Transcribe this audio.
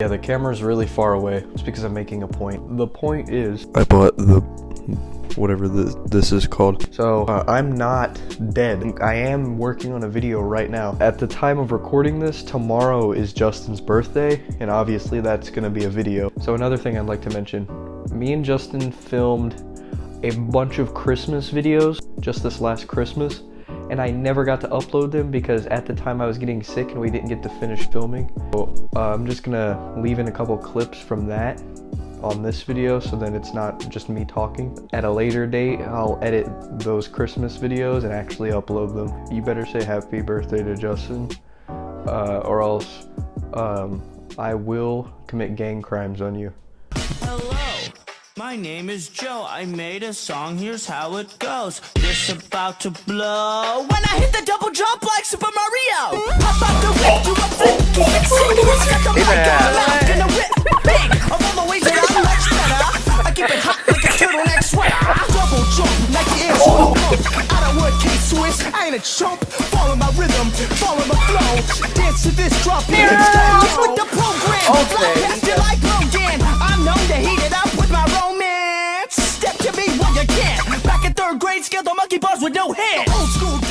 Yeah, the camera's really far away. It's because I'm making a point. The point is, I bought the whatever this, this is called. So uh, I'm not dead. I am working on a video right now. At the time of recording this, tomorrow is Justin's birthday, and obviously that's gonna be a video. So another thing I'd like to mention, me and Justin filmed a bunch of Christmas videos just this last Christmas and I never got to upload them because at the time I was getting sick and we didn't get to finish filming. So uh, I'm just gonna leave in a couple clips from that on this video so then it's not just me talking. At a later date, I'll edit those Christmas videos and actually upload them. You better say happy birthday to Justin uh, or else um, I will commit gang crimes on you. Hello, my name is Joe. I made a song, here's how it goes. This about to blow. When I hit the double jump like Super Mario. Pop out the whip, do a flip, it, stick it, stick it, my God, I'm gonna whip big. All the ways that I'm much better. I keep it hot like a turtleneck sweater. Double jump like the air so Out of wood, K Swiss, I ain't a chump. Follow my rhythm, follow my flow. Dance to this drop beat. Can. Back in third grade, scaled the monkey bars with no hands. Old school